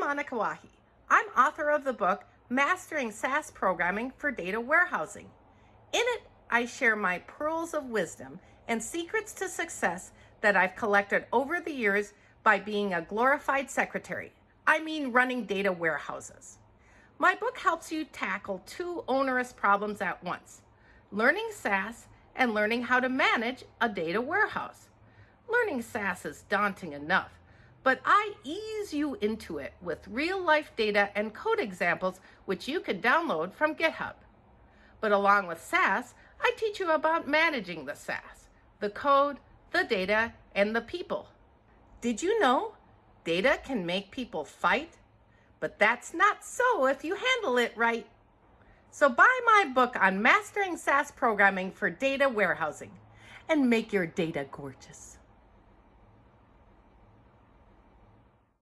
Monika Wahi. I'm author of the book Mastering SAS Programming for Data Warehousing. In it, I share my pearls of wisdom and secrets to success that I've collected over the years by being a glorified secretary. I mean running data warehouses. My book helps you tackle two onerous problems at once, learning SAS and learning how to manage a data warehouse. Learning SAS is daunting enough, but I ease you into it with real life data and code examples which you can download from GitHub. But along with SAS, I teach you about managing the SAS, the code, the data, and the people. Did you know data can make people fight? But that's not so if you handle it right. So buy my book on mastering SAS programming for data warehousing and make your data gorgeous.